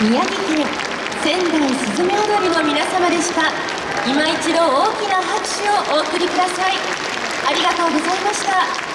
宮城県仙台すずめ踊りの皆様でした。今一度大きな拍手をお送りください。ありがとうございました。